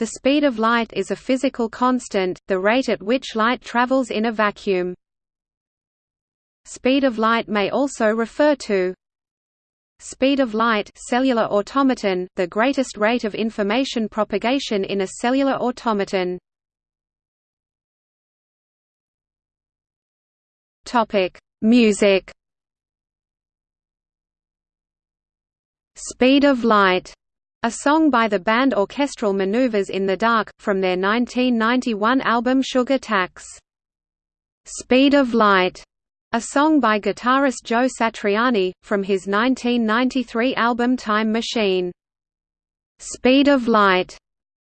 The speed of light is a physical constant, the rate at which light travels in a vacuum. Speed of light may also refer to Speed of light cellular automaton, the greatest rate of information propagation in a cellular automaton. Topic: Music. Speed of Light, a song by the band Orchestral Maneuvers in the Dark, from their 1991 album Sugar Tax. Speed of Light, a song by guitarist Joe Satriani, from his 1993 album Time Machine. Speed of Light,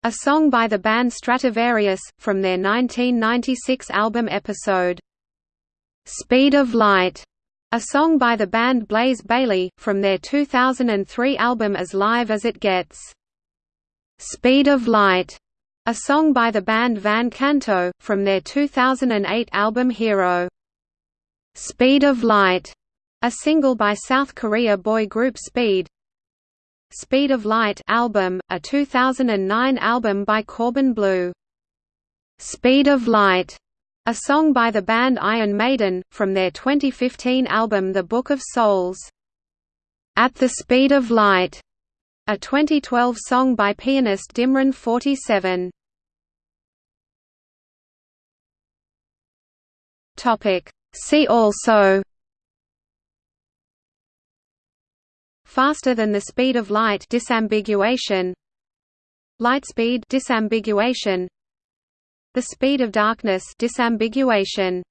a song by the band Stratovarius, from their 1996 album Episode. Speed of Light, a song by the band Blaze Bayley, from their 2003 album As Live as It Gets. Speed of Light, a song by the band Van Canto, from their 2008 album Hero. Speed of Light, a single by South Korea boy group Speed. Speed of Light album, a 2009 album by Corbin Bleu. Speed of Light, a song by the band Iron Maiden, from their 2015 album The Book of Souls. At the Speed of Light, a 2012 song by pianist Dimrain47. Topic See also Faster than the speed of light disambiguation Lightspeed disambiguation The speed of darkness disambiguation